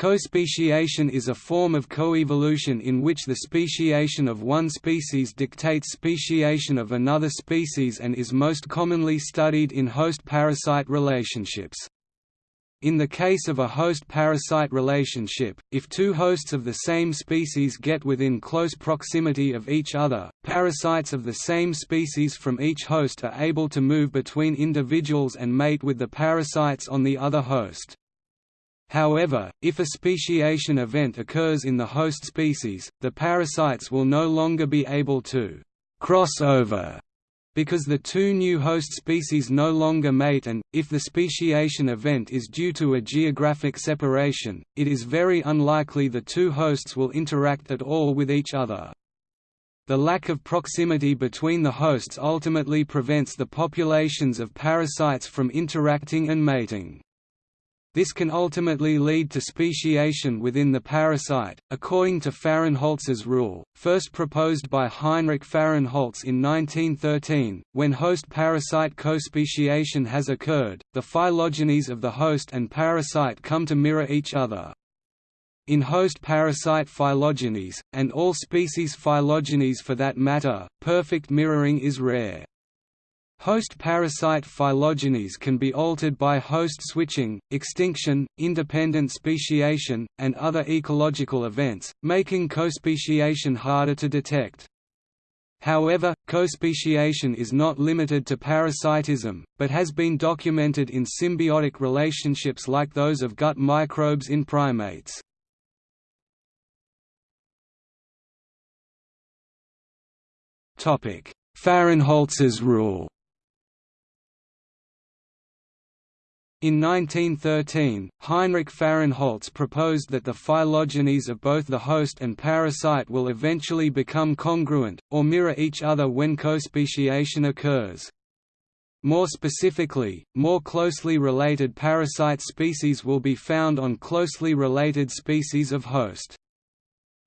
Co-speciation is a form of coevolution in which the speciation of one species dictates speciation of another species and is most commonly studied in host-parasite relationships. In the case of a host-parasite relationship, if two hosts of the same species get within close proximity of each other, parasites of the same species from each host are able to move between individuals and mate with the parasites on the other host. However, if a speciation event occurs in the host species, the parasites will no longer be able to «cross over» because the two new host species no longer mate and, if the speciation event is due to a geographic separation, it is very unlikely the two hosts will interact at all with each other. The lack of proximity between the hosts ultimately prevents the populations of parasites from interacting and mating. This can ultimately lead to speciation within the parasite, according to Fahrenholz's rule, first proposed by Heinrich Fahrenholz in 1913. When host-parasite co-speciation has occurred, the phylogenies of the host and parasite come to mirror each other. In host-parasite phylogenies, and all species phylogenies for that matter, perfect mirroring is rare. Host parasite phylogenies can be altered by host switching, extinction, independent speciation, and other ecological events, making co-speciation harder to detect. However, co-speciation is not limited to parasitism, but has been documented in symbiotic relationships like those of gut microbes in primates. Fahrenholz's rule In 1913, Heinrich Fahrenholz proposed that the phylogenies of both the host and parasite will eventually become congruent, or mirror each other when co-speciation occurs. More specifically, more closely related parasite species will be found on closely related species of host.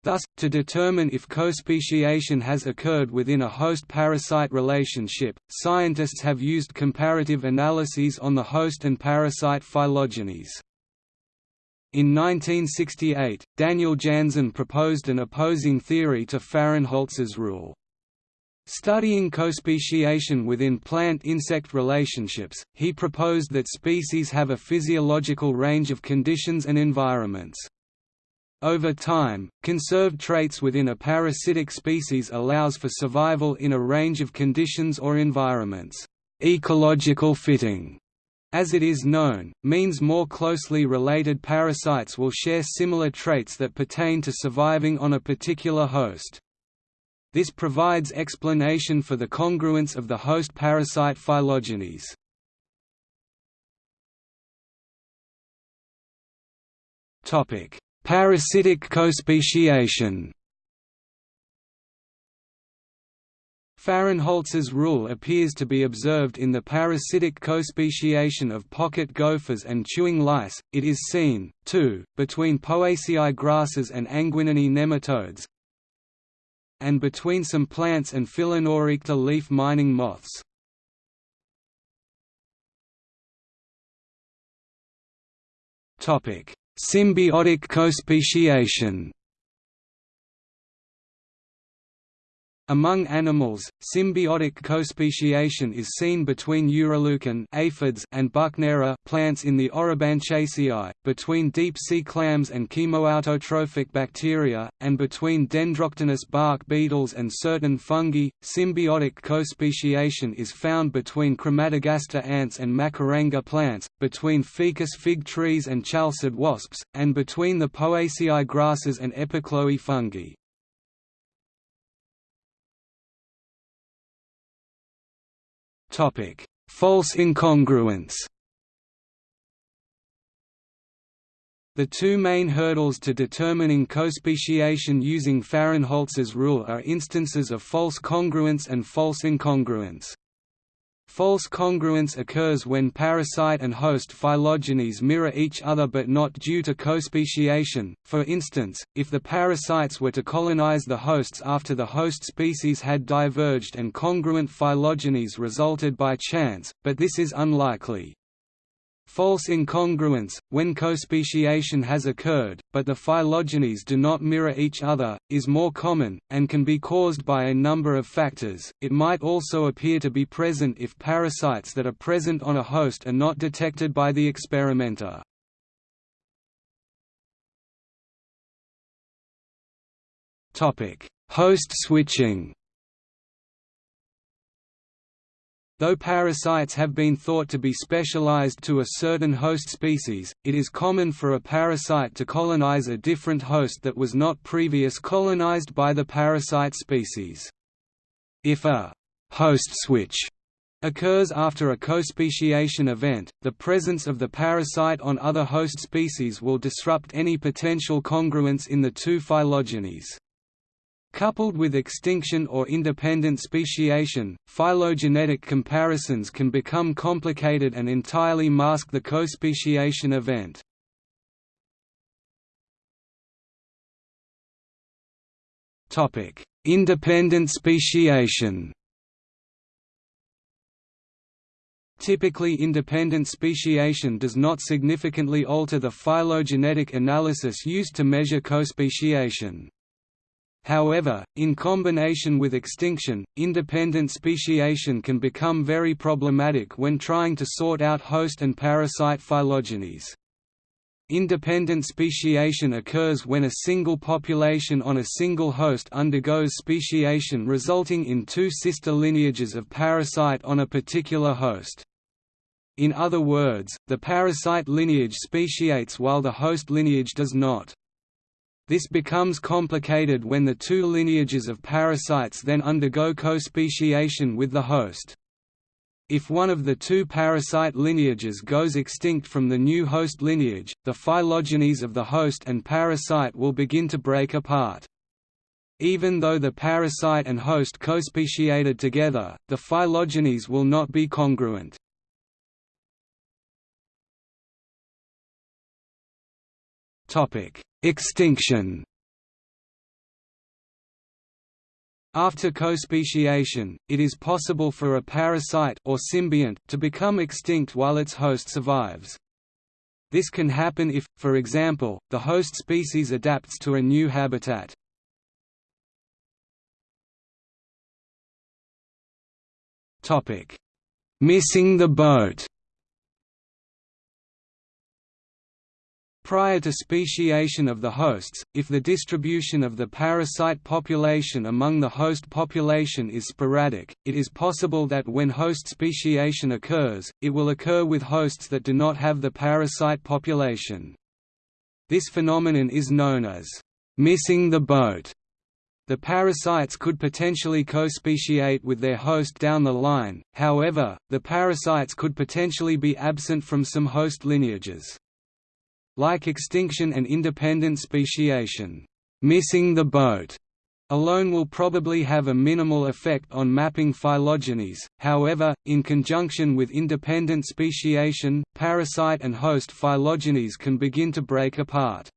Thus, to determine if co-speciation has occurred within a host-parasite relationship, scientists have used comparative analyses on the host and parasite phylogenies. In 1968, Daniel Janzen proposed an opposing theory to Fahrenholz's rule. Studying co-speciation within plant-insect relationships, he proposed that species have a physiological range of conditions and environments. Over time, conserved traits within a parasitic species allows for survival in a range of conditions or environments. Ecological fitting, as it is known, means more closely related parasites will share similar traits that pertain to surviving on a particular host. This provides explanation for the congruence of the host parasite phylogenies. Topic: Parasitic co-speciation Fahrenholz's rule appears to be observed in the parasitic co-speciation of pocket gophers and chewing lice. It is seen, too, between Poaceae grasses and Anguininae nematodes, and between some plants and Phalaenoptera leaf-mining moths. Topic: Symbiotic co-speciation Among animals, symbiotic co-speciation is seen between Uroleucon aphids and Buchnera plants in the Orobanchaceae, between deep-sea clams and chemoautotrophic bacteria, and between Dendroctonus bark beetles and certain fungi. Symbiotic co-speciation is found between Crematogaster ants and Macaranga plants, between ficus fig trees and chalcid wasps, and between the Poaceae grasses and Epichloë fungi. Topic: False incongruence. The two main hurdles to determining co-speciation using Fahrenholz's rule are instances of false congruence and false incongruence. False congruence occurs when parasite and host phylogenies mirror each other but not due to co-speciation, for instance, if the parasites were to colonize the hosts after the host species had diverged and congruent phylogenies resulted by chance, but this is unlikely. False incongruence, when co-speciation has occurred, but the phylogenies do not mirror each other, is more common, and can be caused by a number of factors. It might also appear to be present if parasites that are present on a host are not detected by the experimenter. Host switching Though parasites have been thought to be specialized to a certain host species, it is common for a parasite to colonize a different host that was not previous colonized by the parasite species. If a host switch occurs after a co-speciation event, the presence of the parasite on other host species will disrupt any potential congruence in the two phylogenies. Coupled with extinction or independent speciation, phylogenetic comparisons can become complicated and entirely mask the co-speciation event. Independent speciation Typically independent speciation does not significantly alter the phylogenetic analysis used to measure co-speciation. However, in combination with extinction, independent speciation can become very problematic when trying to sort out host and parasite phylogenies. Independent speciation occurs when a single population on a single host undergoes speciation resulting in two sister lineages of parasite on a particular host. In other words, the parasite lineage speciates while the host lineage does not. This becomes complicated when the two lineages of parasites then undergo co-speciation with the host. If one of the two parasite lineages goes extinct from the new host lineage, the phylogenies of the host and parasite will begin to break apart. Even though the parasite and host co-speciated together, the phylogenies will not be congruent. Topic: Extinction After co-speciation, it is possible for a parasite or symbiont to become extinct while its host survives. This can happen if, for example, the host species adapts to a new habitat. Missing the boat Prior to speciation of the hosts, if the distribution of the parasite population among the host population is sporadic, it is possible that when host speciation occurs, it will occur with hosts that do not have the parasite population. This phenomenon is known as missing the boat. The parasites could potentially co-speciate with their host down the line, however, the parasites could potentially be absent from some host lineages. Like extinction and independent speciation, missing the boat alone will probably have a minimal effect on mapping phylogenies, however, in conjunction with independent speciation, parasite and host phylogenies can begin to break apart.